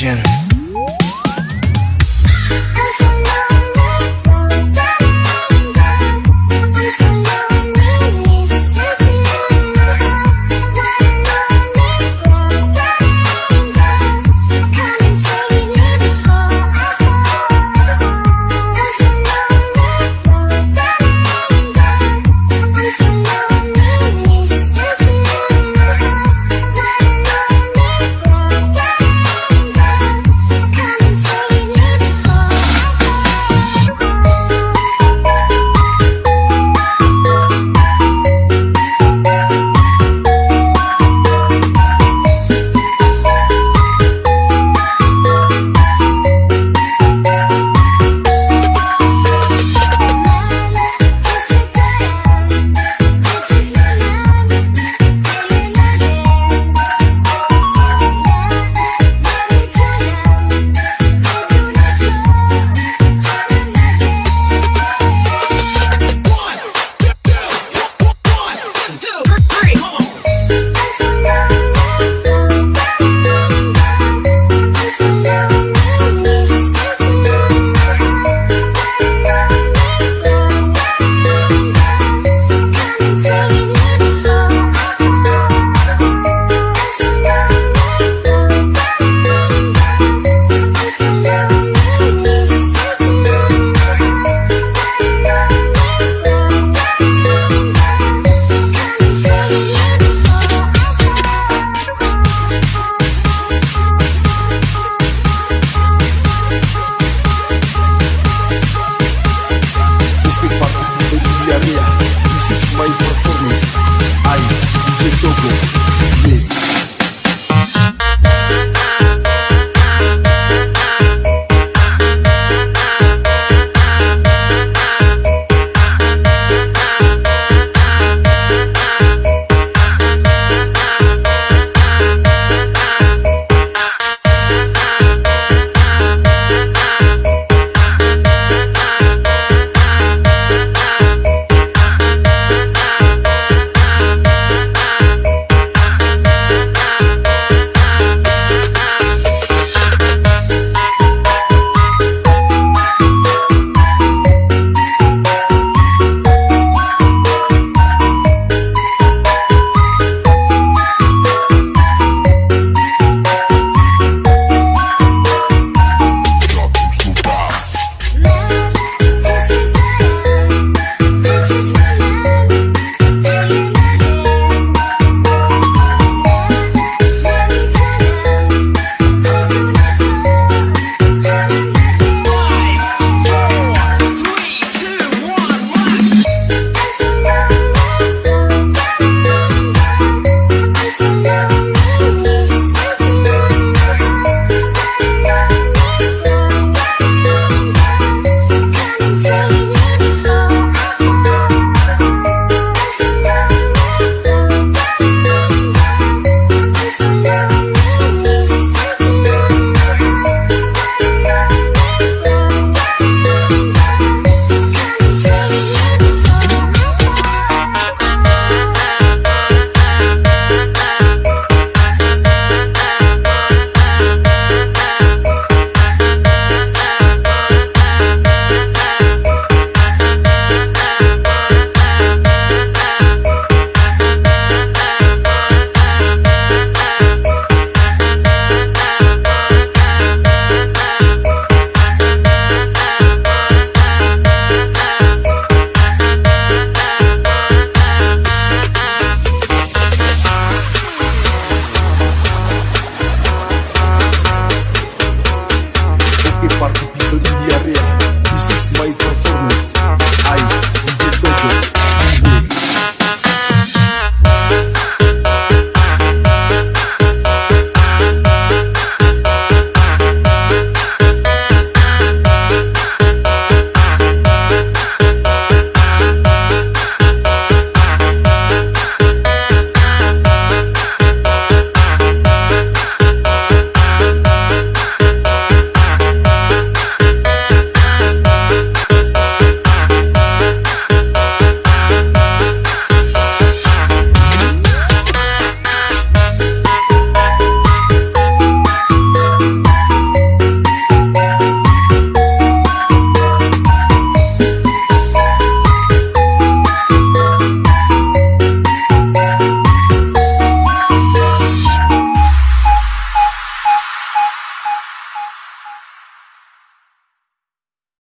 action. Ay, le toco,